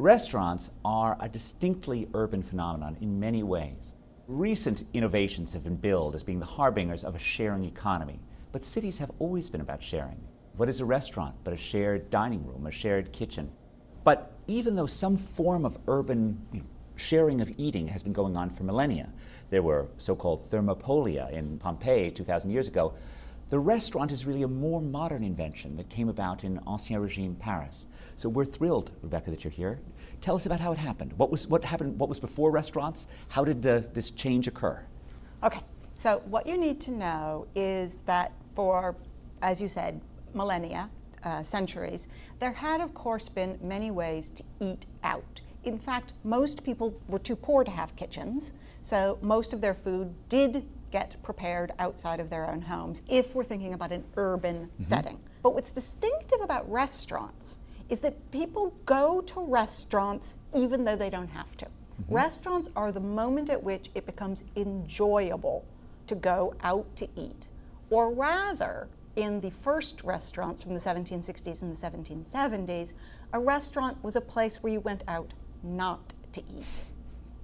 Restaurants are a distinctly urban phenomenon in many ways. Recent innovations have been billed as being the harbingers of a sharing economy, but cities have always been about sharing. What is a restaurant but a shared dining room, a shared kitchen? But even though some form of urban you know, sharing of eating has been going on for millennia, there were so-called thermopolia in Pompeii 2,000 years ago, the restaurant is really a more modern invention that came about in Ancien Regime Paris. So we're thrilled, Rebecca, that you're here. Tell us about how it happened. What was, what happened, what was before restaurants? How did the, this change occur? Okay, so what you need to know is that for, as you said, millennia, uh, centuries, there had of course been many ways to eat out. In fact, most people were too poor to have kitchens, so most of their food did get prepared outside of their own homes if we're thinking about an urban mm -hmm. setting. But what's distinctive about restaurants is that people go to restaurants even though they don't have to. Mm -hmm. Restaurants are the moment at which it becomes enjoyable to go out to eat. Or rather, in the first restaurants from the 1760s and the 1770s, a restaurant was a place where you went out not to eat.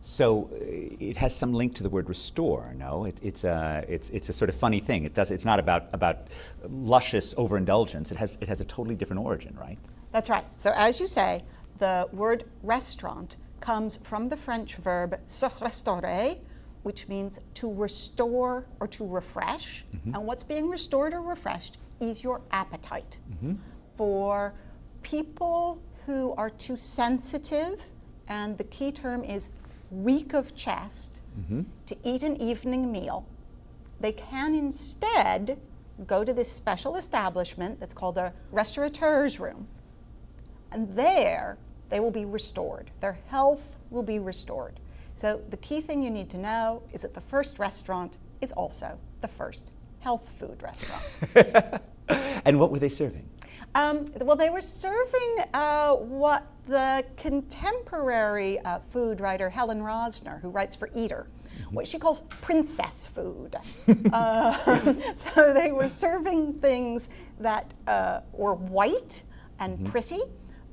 So uh, it has some link to the word restore. No, it, it's a it's it's a sort of funny thing. It does. It's not about about luscious overindulgence. It has it has a totally different origin, right? That's right. So as you say, the word restaurant comes from the French verb se restaurer, which means to restore or to refresh. Mm -hmm. And what's being restored or refreshed is your appetite. Mm -hmm. For people who are too sensitive, and the key term is weak of chest mm -hmm. to eat an evening meal, they can instead go to this special establishment that's called a restaurateur's room. And there, they will be restored. Their health will be restored. So the key thing you need to know is that the first restaurant is also the first health food restaurant. and what were they serving? Um, well, they were serving uh, what the contemporary uh, food writer Helen Rosner, who writes for Eater, mm-hmm. what she calls princess food. uh, so they were serving things that uh, were white and mm -hmm. pretty.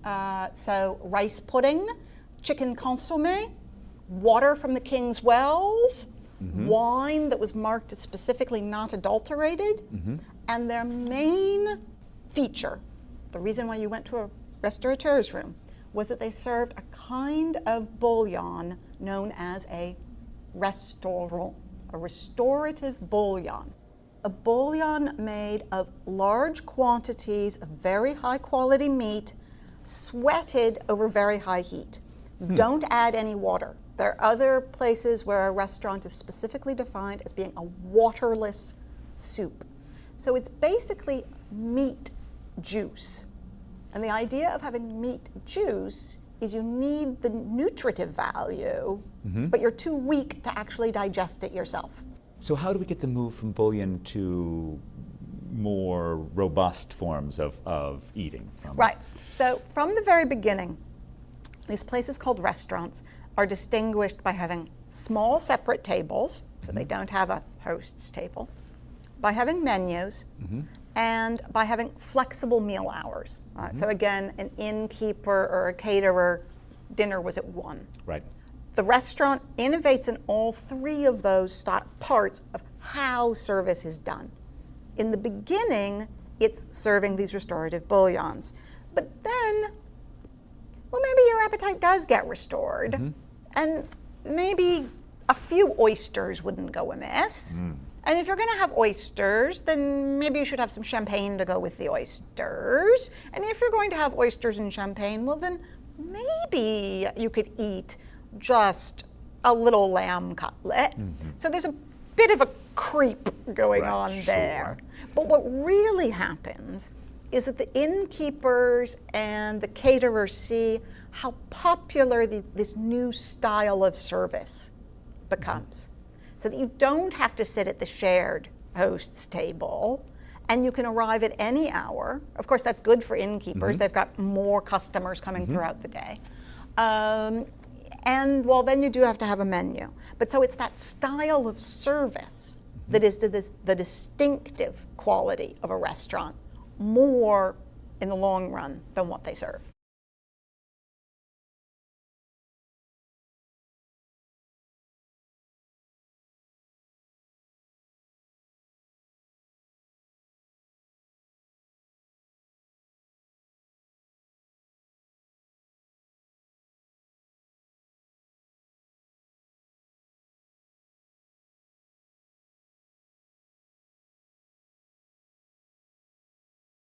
Uh, so rice pudding, chicken consomme, water from the king's wells, mm -hmm. wine that was marked as specifically not adulterated, mm -hmm. and their main feature the reason why you went to a restaurateur's room was that they served a kind of bouillon known as a restaurant, a restorative bouillon. A bouillon made of large quantities of very high quality meat sweated over very high heat. Hmm. Don't add any water. There are other places where a restaurant is specifically defined as being a waterless soup. So it's basically meat juice. And the idea of having meat juice is you need the nutritive value, mm -hmm. but you're too weak to actually digest it yourself. So how do we get the move from bouillon to more robust forms of, of eating? From right. So from the very beginning, these places called restaurants are distinguished by having small separate tables, so mm -hmm. they mm-hmm. don't have a host's table, by having menus, mm -hmm and by having flexible meal hours. Uh, mm -hmm. So again, an innkeeper or a caterer, dinner was at one. Right. The restaurant innovates in all three of those parts of how service is done. In the beginning, it's serving these restorative bouillons. But then, well, maybe your appetite does get restored. Mm -hmm. And maybe a few oysters wouldn't go amiss. Mm. And if you're going to have oysters, then maybe you should have some champagne to go with the oysters. And if you're going to have oysters and champagne, well then maybe you could eat just a little lamb cutlet. Mm -hmm. So there's a bit of a creep going right, on there. Sure. But what really happens is that the innkeepers and the caterers see how popular the, this new style of service becomes. Mm -hmm so that you don't have to sit at the shared host's table and you can arrive at any hour. Of course, that's good for innkeepers. Mm -hmm. They've got more customers coming mm -hmm. throughout the day. Um, and well, then you do have to have a menu. But so it's that style of service mm -hmm. that is the, the distinctive quality of a restaurant more in the long run than what they serve.